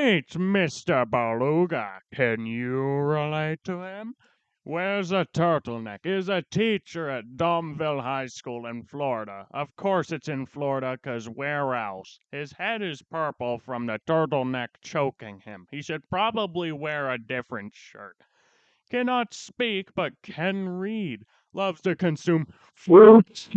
meets Mr. Beluga. Can you relate to him? Wears a turtleneck, is a teacher at Domville High School in Florida. Of course it's in Florida, 'cause where else? His head is purple from the turtleneck choking him. He should probably wear a different shirt. Cannot speak, but can read. Loves to consume fruits,